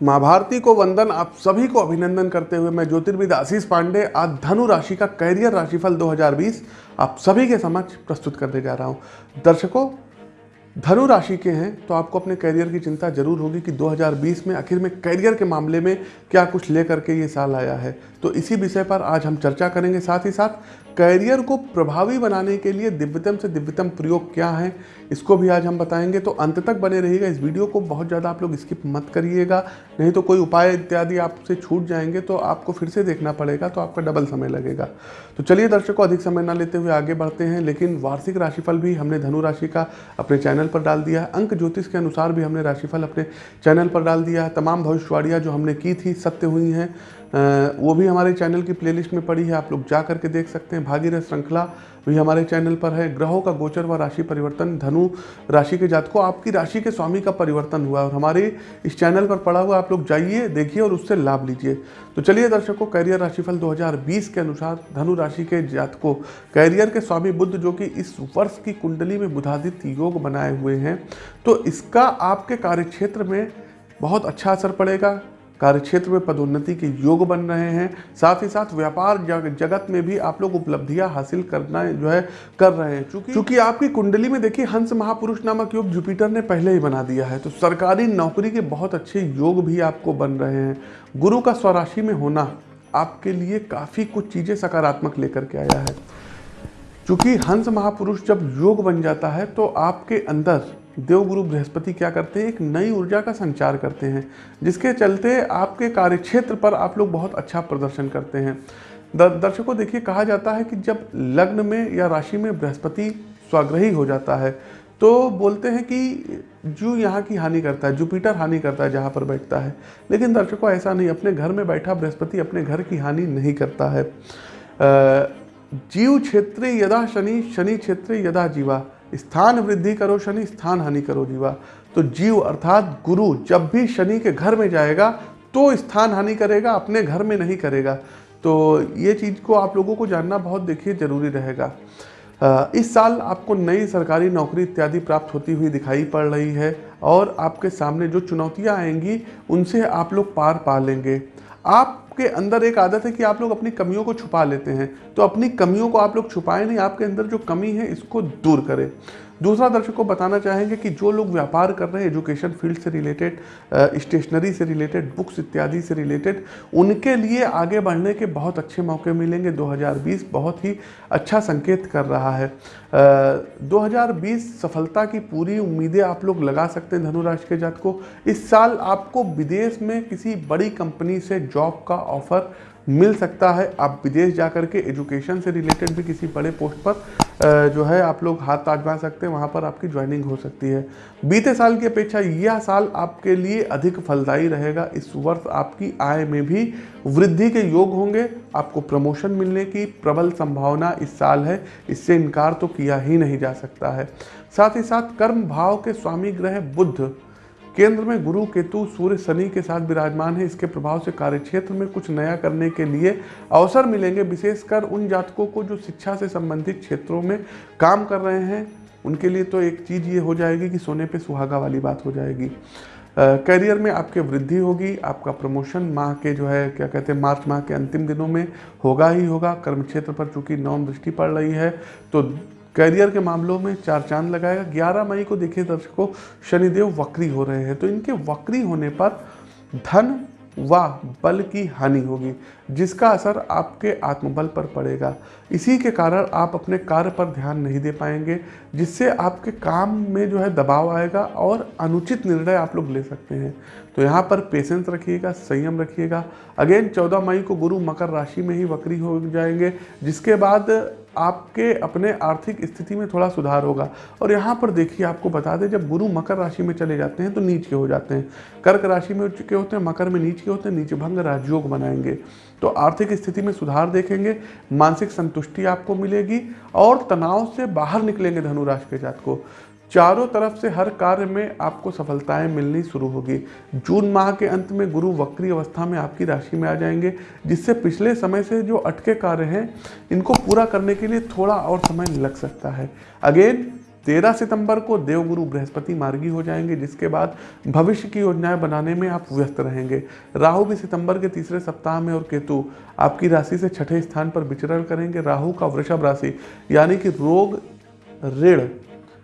महाभारती को वंदन आप सभी को अभिनंदन करते हुए मैं ज्योतिर्विद आशीष पांडे आज धनु राशि का कैरियर राशिफल 2020 आप सभी के समक्ष प्रस्तुत करने जा रहा हूँ। दर्शकों, धनु राशि के हैं तो आपको अपने कैरियर की चिंता ज़रूर होगी कि 2020 में आखिर में कैरियर के मामले में क्या कुछ लेकर के ये साल आया है। तो इसी विषय पर आज हम चर्चा करेंगे साथ ही साथ करियर को प्रभावी बनाने के लिए दिव्यतम से दिव्यतम प्रयोग क्या है, इसको भी आज हम बताएँगे। तो अंत तक बने रहिएगा। इस वीडियो को बहुत ज़्यादा आप लोग स्किप मत करिएगा। नहीं तो कोई उपाय इत्यादि आपसे छूट जाएँगे तो आपको फिर से देखना पड़ेगा तो आपका डबल समय लगेगा। तो चलिए दर्शकों अधिक समय ना लेते हुए आगे बढ़ते हैं, लेकिन वार्षिक राशिफल भी हमने धनु राशि का अपने चैनल पर डाल दिया। अंक ज्योतिष के अनुसार भी हमने राशिफल अपने चैनल पर डाल दिया। तमाम भविष्यवाणियाँ जो हमने की थी, सत्य हुई हैं। वो भी हमारे चैनल की प्लेलिस्ट में पड़ी है, आप लोग जा करके देख सकते हैं। भागीरथ श्रृंखला भी हमारे चैनल पर है। ग्रहों का गोचर व राशि परिवर्तन, धनु राशि के जातकों, आपकी राशि के स्वामी का परिवर्तन हुआ और हमारे इस चैनल पर पड़ा हुआ आप लोग जाइए, देखिए और उससे लाभ लीजिए। तो चलिए दर्शकों कैरियर राशिफल 2020 के अनुसार धनु राशि के जातकों कैरियर के स्वामी बुद्ध जो कि इस वर्ष की कुंडली में बुधादित्य योग बनाए हुए हैं तो इसका आपके कार्यक्षेत्र में बहुत अच्छा असर पड़ेगा। कार्यक्षेत्र में पदोन्नति के योग बन रहे हैं। साथ ही साथ व्यापार जगत में भी आप लोग उपलब्धियाँ हासिल करना जो है, कर रहे हैं। चूँकि चूँकि आपकी कुंडली में देखिए, हंस महापुरुष नामक योग जुपिटर ने पहले ही बना दिया है। तो सरकारी नौकरी के बहुत अच्छे योग भी आपको बन रहे हैं। गुरु का स्वराशि में होना आपके लिए काफ़ी कुछ चीज़ें सकारात्मक लेकर के आया है। चूँकि हंस महापुरुष जब योग बन जाता है तो आपके अंदर देवगुरु बृहस्पति क्या करते हैं? एक नई ऊर्जा का संचार करते हैं, जिसके चलते आपके कार्यक्षेत्र पर आप लोग बहुत अच्छा प्रदर्शन करते हैं। दर्शकों, देखिए, कहा जाता है कि जब लग्न में या राशि में बृहस्पति स्वाग्रही हो जाता है तो बोलते हैं कि जू यहाँ की हानि करता है, जुपिटर हानि करता है जहाँ पर बैठता है। लेकिन दर्शकों, ऐसा नहीं, अपने घर में बैठा बृहस्पति अपने घर की हानि नहीं करता है। जीव क्षेत्र यदा शनि शनि क्षेत्र यदा जीवा स्थान वृद्धि करो, शनि स्थान हानि करो जीवा। तो जीव अर्थात गुरु जब भी शनि के घर में जाएगा तो स्थान हानि करेगा, अपने घर में नहीं करेगा। तो ये चीज़ को आप लोगों को जानना बहुत देखिए ज़रूरी रहेगा। इस साल आपको नई सरकारी नौकरी इत्यादि प्राप्त होती हुई दिखाई पड़ रही है और आपके सामने जो चुनौतियाँ आएँगी, उनसे आप लोग पार पा लेंगे। आपके अंदर एक आदत है कि आप लोग अपनी कमियों को छुपा लेते हैं। तो अपनी कमियों को आप लोग छुपाए नहीं आपके अंदर जो कमी है इसको दूर करें। दूसरा दर्शक को बताना चाहेंगे कि जो लोग व्यापार कर रहे हैं एजुकेशन फ़ील्ड से रिलेटेड स्टेशनरी से रिलेटेड बुक्स इत्यादि से रिलेटेड उनके लिए आगे बढ़ने के बहुत अच्छे मौके मिलेंगे। 2020 बहुत ही अच्छा संकेत कर रहा है। uh, 2020 सफलता की पूरी उम्मीदें आप लोग लगा सकते हैं धनुराशि के जात को। इस साल आपको विदेश में किसी बड़ी कंपनी से जॉब का ऑफ़र मिल सकता है। आप विदेश जा कर के एजुकेशन से रिलेटेड भी किसी बड़े पोस्ट पर जो है, आप लोग हाथ आजमा सकते हैं। वहाँ पर आपकी ज्वाइनिंग हो सकती है। बीते साल की अपेक्षा यह साल आपके लिए अधिक फलदायी रहेगा। इस वर्ष आपकी आय में भी वृद्धि के योग होंगे। आपको प्रमोशन मिलने की प्रबल संभावना इस साल है। इससे इनकार तो किया ही नहीं जा सकता है। साथ ही साथ कर्म भाव के स्वामी ग्रह बुद्ध। केंद्र में गुरु केतु सूर्य शनि के साथ विराजमान है। इसके प्रभाव से कार्यक्षेत्र में कुछ नया करने के लिए अवसर मिलेंगे। विशेषकर उन जातकों को जो शिक्षा से संबंधित क्षेत्रों में काम कर रहे हैं, उनके लिए तो एक चीज़ ये हो जाएगी कि सोने पे सुहागा वाली बात हो जाएगी। करियर में आपके वृद्धि होगी, आपका प्रमोशन माह के जो है, क्या कहते हैं, मार्च माह के अंतिम दिनों में होगा ही होगा। कर्म क्षेत्र पर चूँकि नौम दृष्टि पड़ रही है तो करियर के मामलों में चार चाँद लगाएगा 11 मई को देखिए दर्शकों, शनिदेव वक्री हो रहे हैं तो इनके वक्री होने पर धन व बल की हानि होगी, जिसका असर आपके आत्मबल पर पड़ेगा। इसी के कारण आप अपने कार्य पर ध्यान नहीं दे पाएँगे, जिससे आपके काम में जो है दबाव आएगा और अनुचित निर्णय आप लोग ले सकते हैं। तो यहाँ पर पेशेंस रखिएगा, संयम रखिएगा। अगेन 14 मई को गुरु मकर राशि में ही वक्री हो जाएँगे, जिसके बाद आपके अपने आर्थिक स्थिति में थोड़ा सुधार होगा। और यहाँ पर देखिए, आपको बता दें, जब गुरु मकर राशि में चले जाते हैं तो नीच के हो जाते हैं। कर्क राशि में उच्च के होते हैं, मकर में नीच के होते हैं, नीचे भंग राजयोग बनाएँगे। तो आर्थिक स्थिति में सुधार देखेंगे, मानसिक संतुष्टि आपको मिलेगी, और तनाव से बाहर निकलेंगे धनुराशि के जात को चारों तरफ़ से हर कार्य में आपको सफलताएँ मिलनी शुरू होगी। जून माह के अंत में गुरु वक्री अवस्था में आपकी राशि में आ जाएँगे, जिससे पिछले समय से जो अटके कार्य हैं, इनको पूरा करने के लिए थोड़ा और समय लग सकता है। अगेन, तेरह सितंबर को देवगुरु बृहस्पति मार्गी हो जाएँगे, जिसके बाद भविष्य की योजनाएँ बनाने में आप व्यस्त रहेंगे। राहु भी सितंबर के तीसरे सप्ताह में और केतु आपकी राशि से छठे स्थान पर विचरण करेंगे। राहु का वृषभ राशि, यानी कि रोग, ऋण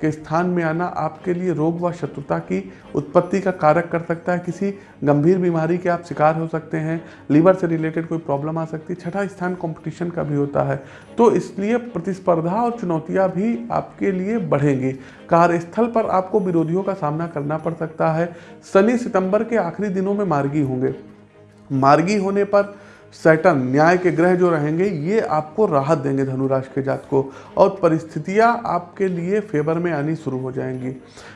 के स्थान में आना आपके लिए रोग व शत्रुता की उत्पत्ति का कारक कर सकता है। किसी गंभीर बीमारी के आप शिकार हो सकते हैं, लीवर से रिलेटेड कोई प्रॉब्लम आ सकती है, छठा स्थान कंपटीशन का भी होता है। तो इसलिए प्रतिस्पर्धा और चुनौतियाँ भी आपके लिए बढ़ेंगी। कार्यस्थल पर आपको विरोधियों का सामना करना पड़ सकता है। शनि सितंबर के आखिरी दिनों में मार्गी होंगे। मार्गी होने पर सैटन न्याय के ग्रह जो रहेंगे, ये आपको राहत देंगे धनुराश के जात को और परिस्थितियाँ आपके लिए फेवर में आनी शुरू हो जाएँगी।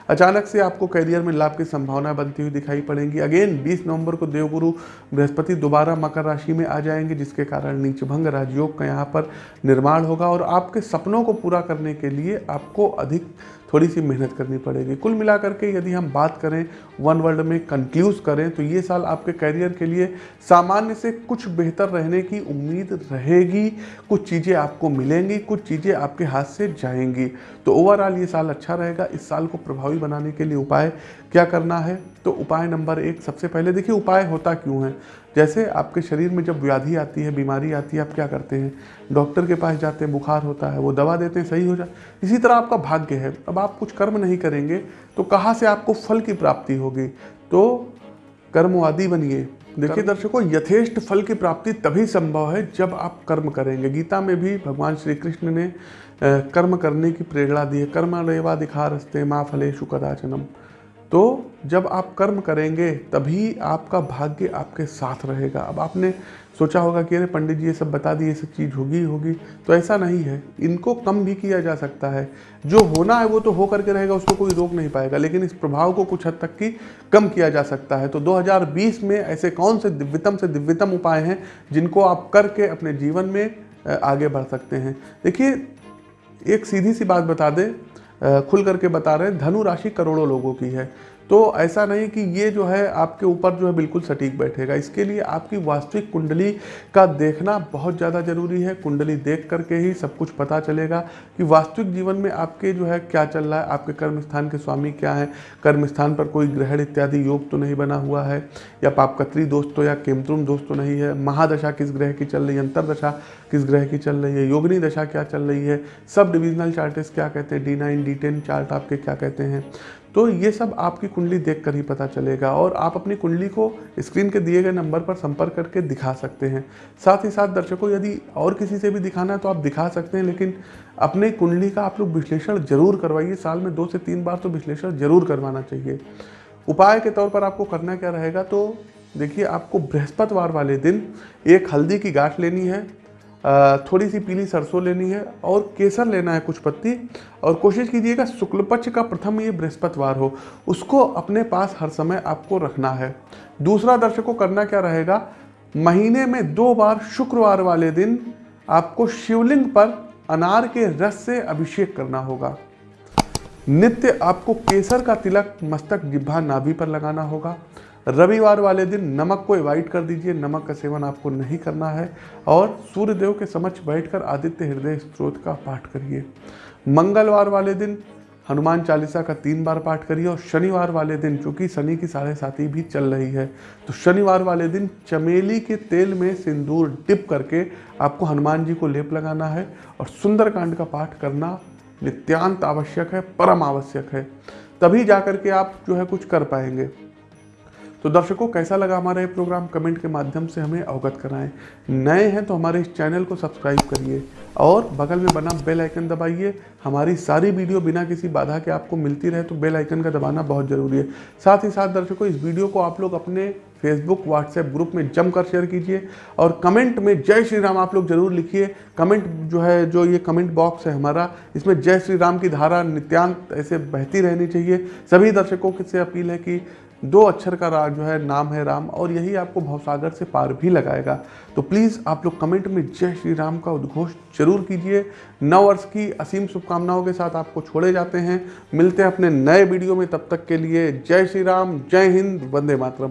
अचानक से आपको करियर में लाभ की संभावना बनती हुई दिखाई पड़ेंगी। अगेन 20 नवंबर को देवगुरु बृहस्पति दोबारा मकर राशि में आ जाएँगे, जिसके कारण नीचभंग राजयोग का यहाँ पर निर्माण होगा और आपके सपनों को पूरा करने के लिए आपको अधिक थोड़ी सी मेहनत करनी पड़ेगी। कुल मिलाकर के यदि हम बात करें, वन वर्ल्ड में कंक्लूज करें तो ये साल आपके करियर के लिए सामान्य से कुछ बेहतर रहने की उम्मीद रहेगी। कुछ चीज़ें आपको मिलेंगी, कुछ चीज़ें आपके हाथ से जाएँगी। तो ओवरऑल ये साल अच्छा रहेगा। इस साल को प्रभावी बनाने के लिए उपाय क्या करना है? तो उपाय नंबर एक सबसे पहले, देखिए उपाय होता क्यों है? जैसे आपके शरीर में जब व्याधि आती है बीमारी आती है आप क्या करते हैं? डॉक्टर के पास जाते हैं बुखार होता है वो दवा देते हैं सही हो जाए इसी तरह आपका भाग्य है। अब आप कुछ कर्म नहीं करेंगे तो कहाँ से आपको फल की प्राप्ति होगी? तो कर्मवादी बनिए। देखिए दर्शकों यथेष्ट फल की प्राप्ति तभी संभव है जब आप कर्म करेंगे। गीता में भी भगवान श्री कृष्ण ने कर्म करने की प्रेरणा दी है। कर्म रेवा दिखा रस्ते माँ फलेशु कदाचनम। तो जब आप कर्म करेंगे, तभी आपका भाग्य आपके साथ रहेगा। अब आपने सोचा होगा कि अरे, पंडित जी ये सब बता दिए, ये सब चीज़ होगी होगी। तो ऐसा नहीं है। इनको कम भी किया जा सकता है। जो होना है वो तो हो करके रहेगा, उसको कोई रोक नहीं पाएगा। लेकिन इस प्रभाव को कुछ हद तक की कम किया जा सकता है। तो 2020 में ऐसे कौन से दिव्यतम से दिव्यतम उपाय हैं, जिनको आप करके अपने जीवन में आगे बढ़ सकते हैं? देखिए, एक सीधी सी बात बता दें। खुल करके बता रहे हैं, धनु राशि करोड़ों लोगों की है। तो ऐसा नहीं कि ये जो है आपके ऊपर जो है बिल्कुल सटीक बैठेगा। इसके लिए आपकी वास्तविक कुंडली का देखना बहुत ज़्यादा ज़रूरी है। कुंडली देख करके ही सब कुछ पता चलेगा कि वास्तविक जीवन में आपके जो है क्या चल रहा है, आपके कर्म स्थान के स्वामी क्या है। कर्म स्थान पर कोई ग्रहण इत्यादि योग तो नहीं बना हुआ है, या पापकत्री दोस्त तो या केमतुम दोस्त तो नहीं है। महादशा किस ग्रह की चल रही है, अंतरदशा किस ग्रह की चल रही है, योगनी दशा क्या चल रही है, सब डिविजनल चार्टेस क्या कहते हैं D nine D ten chart आपके क्या कहते हैं। तो ये सब आपकी कुंडली देख कर ही पता चलेगा और आप अपनी कुंडली को स्क्रीन के दिए गए नंबर पर संपर्क करके दिखा सकते हैं। साथ ही साथ दर्शकों, यदि और किसी से भी दिखाना है तो आप दिखा सकते हैं, लेकिन अपने कुंडली का आप लोग विश्लेषण ज़रूर करवाइए। साल में दो से तीन बार तो विश्लेषण ज़रूर करवाना चाहिए। उपाय के तौर पर आपको करना क्या रहेगा तो देखिए आपको बृहस्पतिवार वाले दिन एक हल्दी की गांठ लेनी है। थोड़ी सी पीली सरसों लेनी है और केसर लेना है कुछ पत्ती। और कोशिश कीजिएगा शुक्ल पक्ष का प्रथम ये बृहस्पतिवार हो। उसको अपने पास हर समय आपको रखना है। दूसरा दर्शकों, करना क्या रहेगा? महीने में दो बार शुक्रवार वाले दिन आपको शिवलिंग पर अनार के रस से अभिषेक करना होगा। नित्य आपको केसर का तिलक मस्तक जिब्भा नाभि पर लगाना होगा। रविवार वाले दिन नमक को अवॉइड कर दीजिए, नमक का सेवन आपको नहीं करना है और सूर्यदेव के समक्ष बैठकर आदित्य हृदय स्त्रोत का पाठ करिए। मंगलवार वाले दिन हनुमान चालीसा का तीन बार पाठ करिए और शनिवार वाले दिन, चूँकि शनि की साढ़े साथी भी चल रही है तो शनिवार वाले दिन चमेली के तेल में सिंदूर डिप करके आपको हनुमान जी को लेप लगाना है और सुंदरकांड का पाठ करना नित्यांत आवश्यक है, परम आवश्यक है। तभी जाकर के आप जो है कुछ कर पाएँगे। तो दर्शकों, कैसा लगा हमारा ये प्रोग्राम कमेंट के माध्यम से हमें अवगत कराएँ। नए हैं तो हमारे इस चैनल को सब्सक्राइब करिए और बगल में बना बेल आइकन दबाइए। हमारी सारी वीडियो बिना किसी बाधा के आपको मिलती रहे तो बेल आइकन का दबाना बहुत ज़रूरी है। साथ ही साथ दर्शकों, इस वीडियो को आप लोग अपने फेसबुक व्हाट्सएप ग्रुप में जमकर शेयर कीजिए और कमेंट में जय श्री राम आप लोग ज़रूर लिखिए। कमेंट जो है, जो ये कमेंट बॉक्स है हमारा, इसमें जय श्री राम की धारा नित्यांत ऐसे बहती रहनी चाहिए। सभी दर्शकों से अपील है कि दो अक्षर का राग जो है, नाम है राम, और यही आपको भवसागर से पार भी लगाएगा। तो प्लीज़ आप लोग कमेंट में जय श्री राम का उद्घोष ज़रूर कीजिए। नव वर्ष की असीम शुभकामनाओं के साथ आपको छोड़े जाते हैं। मिलते हैं अपने नए वीडियो में, तब तक के लिए जय श्री राम, जय हिंद, वंदे मातरम।